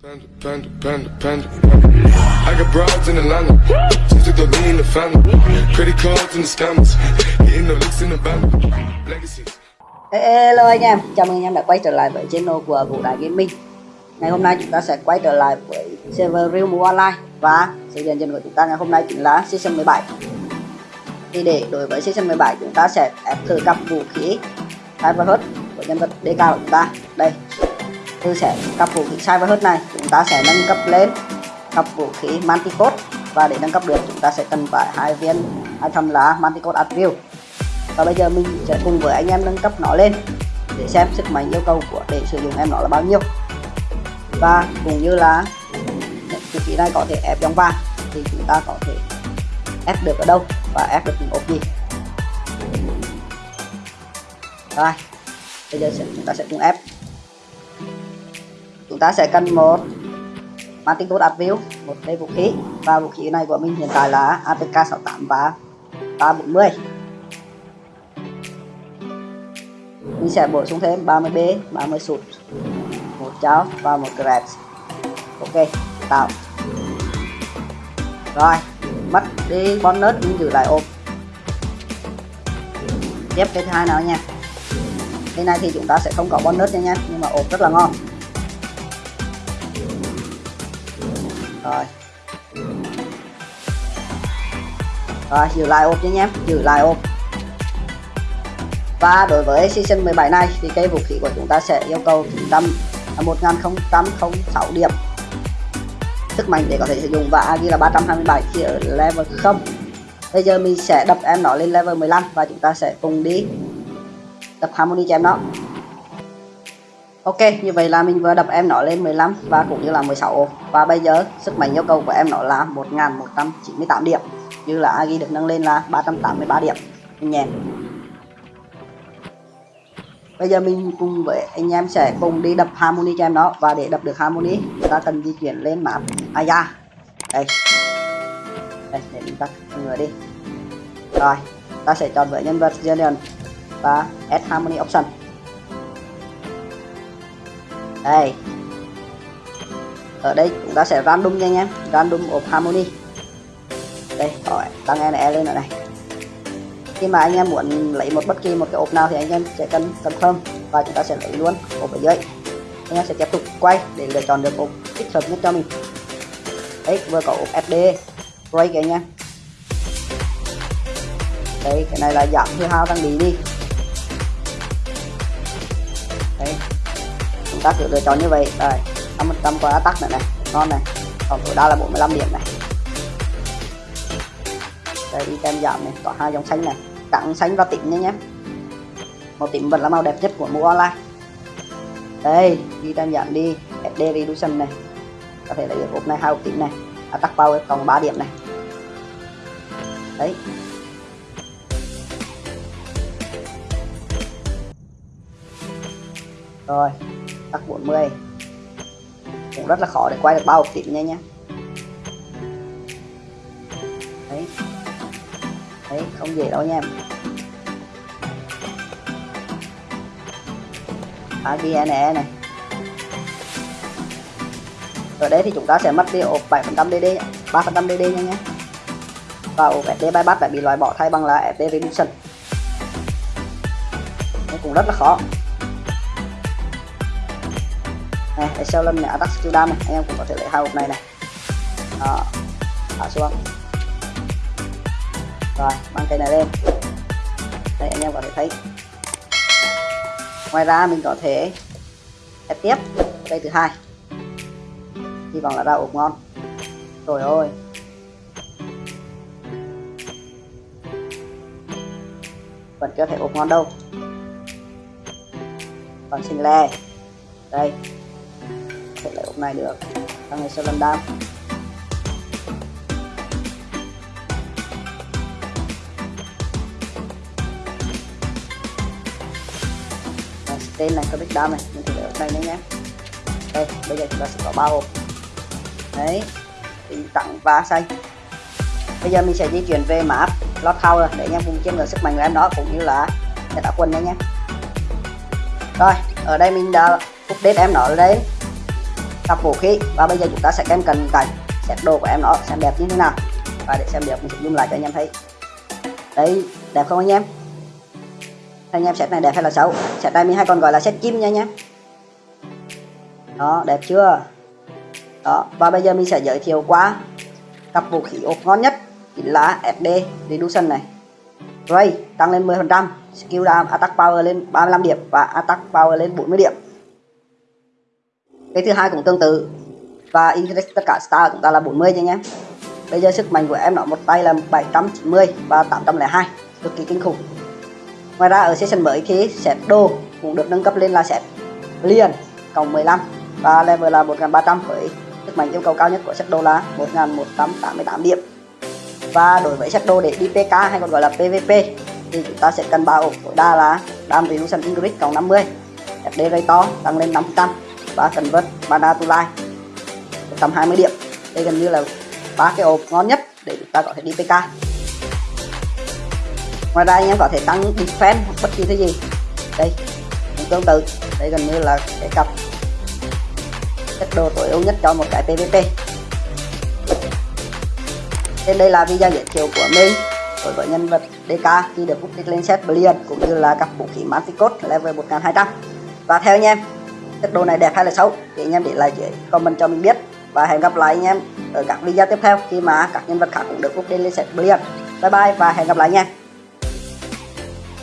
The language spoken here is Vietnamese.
Panda, panda, panda, panda. I got broads in Atlanta. Just in the family. Credit cards the scammers. Hitting the in the. Legacies. Hello anh em, chào mừng anh em đã quay trở lại với channel của Vũ Đại Gaming Ngày hôm nay chúng ta sẽ quay trở lại với server Real Move Online Và sự hiện diện của chúng ta ngày hôm nay chính là Season 17 Thì để đối với Season 17 chúng ta sẽ ép thử cặp vũ khí Cyberhut của nhân vật DK của chúng ta Đây, từ sẽ cặp vũ khí Cyberhut này. Chúng ta sẽ nâng cấp lên cặp vũ khí Manticode Và để nâng cấp được chúng ta sẽ cần phải hai viên item là Manticode Attribute và bây giờ mình sẽ cùng với anh em nâng cấp nó lên để xem sức mạnh yêu cầu của để sử dụng em nó là bao nhiêu. Và cũng như là vũ khí này có thể ép trong vàng thì chúng ta có thể ép được ở đâu và ép được những ốp gì. Rồi bây giờ sẽ, chúng ta sẽ cùng ép chúng ta sẽ cần một Martin Code view, một cây vũ khí. Và vũ khí này của mình hiện tại là ATK 68 và 340 mình sẽ bổ sung thêm 30B 30 sụt, một cháo và một grab. Ok, tạo. Rồi, mất đi bonus nhưng giữ lại ôm tiếp cái thứ hai nào nha. Cái này thì chúng ta sẽ không có bonus nha nha, nhưng mà ốp rất là ngon. Rồi. Rồi, giữ lại ốp nha em giữ lại ốp. Và đối với season 17 này thì cây vũ khí của chúng ta sẽ yêu cầu 900 1006 điểm. Sức mạnh để có thể sử dụng và Agi là 327 khi ở level 0 bây giờ mình sẽ đập em nó lên level 15 và chúng ta sẽ cùng đi tập harmony cho em nó. Ok, như vậy là mình vừa đập em nó lên 15 và cũng như là 16 ổ. Và bây giờ sức mạnh yêu cầu của em nó là 1198 điểm. Như là Agi được nâng lên là 383 điểm. Nhẹ bây giờ mình cùng với anh em sẽ cùng đi đập harmony cho em đó và để đập được harmony ta cần di chuyển lên map aya đây đây để mình tắt người đi rồi ta sẽ chọn với nhân vật Gideon và add harmony option đây. Ở đây chúng ta sẽ random nha anh em. Random of harmony. Đây, rồi tăng NE lên ở này. Khi mà anh em muốn lấy một bất kỳ một cái ốp nào thì anh em sẽ cần confirm và chúng ta sẽ lấy luôn ốp ở dưới. Anh em sẽ tiếp tục quay để lựa chọn được ốp thích hợp nhất cho mình. Đấy, vừa có ốp FD break anh em. Đấy, cái này là giảm hư hao tăng đi đi. Chúng ta lựa chọn như vậy. Rồi 5% qua attack nữa này ngon này. Còn tối đa là 45 điểm này. Đây, đi giảm này. Có hai dòng xanh này. Trắng xanh và tím nha nhé. Màu tím vẫn là màu đẹp nhất của mũ online. Đây, đi giảm đi. SD reduction này. Có thể lấy được hộp này, hai hộp tím này. Attack power còn 3 điểm này. Đấy. Rồi tắc 40 cũng rất là khó để quay được bao hộp tím nha nhé đấy. Đấy, không dễ đâu nha em. AGNE này ở đây thì chúng ta sẽ mất đi ốp 7% DD 3% DD nha nhé và ốp FD bypass lại bị loại bỏ thay bằng là FD reduction cũng rất là khó này để sau lưng này attack skill đam này anh em cũng có thể lấy hai hộp này này. Đó thả xuống. Rồi, mang cây này lên. Đây, anh em có thể thấy. Ngoài ra, mình có thể ép tiếp. Cây thứ hai. Hy vọng là ra ốp ngon. Rồi ơi vẫn chưa thể ốp ngon đâu. Còn xin le. Đây này được. Tăng này sẽ lần đam? Tên này có biết đam này, mình thử ở đây nữa nhé. Đây, bây giờ chúng ta sẽ có ba hộp. Đấy, thì tặng và xanh bây giờ mình sẽ di chuyển về map lót rồi, để anh em cùng chiêm ngưỡng sức mạnh của em đó, cũng như là để tạo quân đấy nhé. Rồi, ở đây mình đã update em nó lên cặp vũ khí. Và bây giờ chúng ta sẽ xem cần cảnh set đồ của em nó, xem đẹp như thế nào. Và để xem đẹp, mình sẽ zoom lại cho anh em thấy. Đấy, đẹp không anh em? Anh em set này đẹp hay là xấu? Set này mình hay còn gọi là set chim nha anh em. Đó, đẹp chưa? Đó, và bây giờ mình sẽ giới thiệu qua cặp vũ khí ốp ngon nhất, chính là SD Reduction này. Ray, tăng lên 10% skill down attack power lên 35 điểm và attack power lên 40 điểm cái thứ hai cũng tương tự. Và increase tất cả star của chúng ta là 40 nha anh em bây giờ sức mạnh của em nó một tay là 790 và 802 cực kỳ kinh khủng. Ngoài ra ở session mới thì set đồ cũng được nâng cấp lên là set liền, cộng 15 và level là 1300 với sức mạnh yêu cầu cao nhất của set đồ là 1188 điểm. Và đối với set đồ để đi PK hay còn gọi là PVP thì chúng ta sẽ cần bao ổ tối đa là Dam Reduction Increase cộng 50 FD Ray to tăng lên 500 và Convert Mana to Life tầm 20 điểm. Đây gần như là ba cái ốp ngon nhất để chúng ta có thể đi PK ngoài ra anh em có thể tăng defense hoặc bất kỳ thứ gì. Đây cũng tương tự. Đây gần như là cái cặp chất đồ tối ưu nhất cho một cái PVP Trên đây là video giới thiệu của mình đối với nhân vật DK khi được update lên set Brilliant cũng như là các vũ khí Manticode level 1200 và theo anh em chất đồ này đẹp hay là xấu thì anh em để lại dưới comment cho mình biết. Và hẹn gặp lại anh em ở các video tiếp theo. Khi mà các nhân vật khác cũng được update lên set Brilliant bye bye và hẹn gặp lại nha.